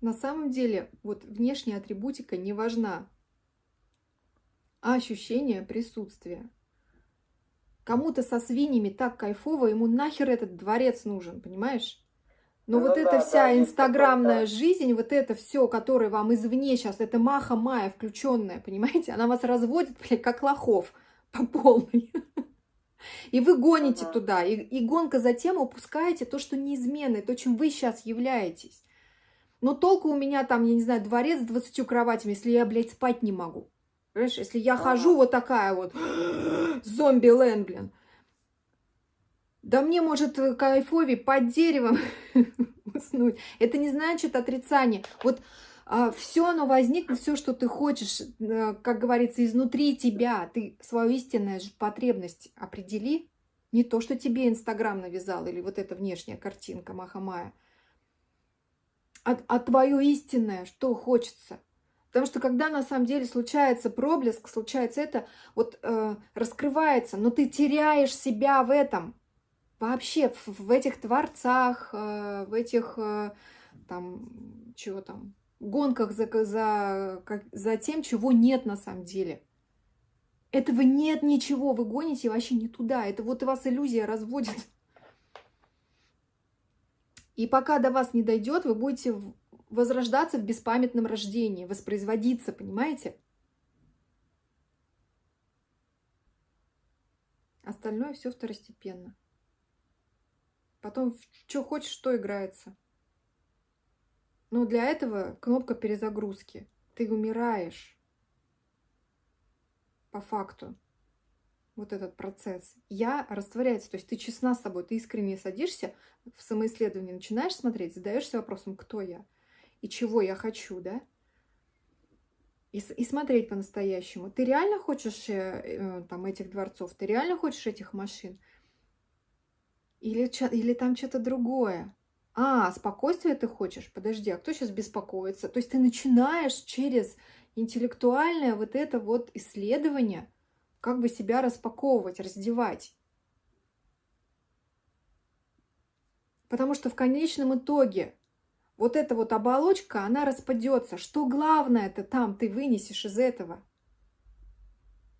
На самом деле, вот внешняя атрибутика не важна, а ощущение присутствия. Кому-то со свиньями так кайфово, ему нахер этот дворец нужен, понимаешь? Но ну, вот да, эта вся да, инстаграмная да. жизнь, вот это все, которое вам извне сейчас, это маха-мая включенная, понимаете, она вас разводит, блядь, как лохов по полной. И вы гоните ага. туда, и, и гонка за тем упускаете то, что неизменно, то, чем вы сейчас являетесь. Но толку у меня там, я не знаю, дворец с 20 кроватями, если я, блядь, спать не могу. Понимаешь, если я хожу вот такая вот, зомби-лэн, блин. Да мне, может, кайфовее под деревом уснуть. Это не значит отрицание. Вот а, все оно возникнет, все, что ты хочешь, а, как говорится, изнутри тебя. Ты свою истинную потребность определи. Не то, что тебе Инстаграм навязал или вот эта внешняя картинка Махамая. А, а твое истинное, что хочется. Потому что когда на самом деле случается проблеск, случается это, вот э, раскрывается, но ты теряешь себя в этом. Вообще в, в этих творцах, э, в этих э, там, чего там, гонках за, за, как, за тем, чего нет на самом деле. Этого нет ничего, вы гоните вообще не туда. Это вот у вас иллюзия разводит. И пока до вас не дойдет, вы будете возрождаться в беспамятном рождении, воспроизводиться, понимаете? Остальное все второстепенно. Потом, что хочешь, что играется. Но для этого кнопка перезагрузки. Ты умираешь. По факту. Вот этот процесс. Я растворяется. То есть ты честна с собой. Ты искренне садишься в самоисследование, начинаешь смотреть, задаешься вопросом, кто я и чего я хочу, да? И, и смотреть по-настоящему. Ты реально хочешь э, э, там этих дворцов? Ты реально хочешь этих машин? Или, или там что-то другое? А, спокойствие ты хочешь? Подожди, а кто сейчас беспокоится? То есть ты начинаешь через интеллектуальное вот это вот исследование как бы себя распаковывать, раздевать. Потому что в конечном итоге вот эта вот оболочка, она распадется. Что главное это там ты вынесешь из этого?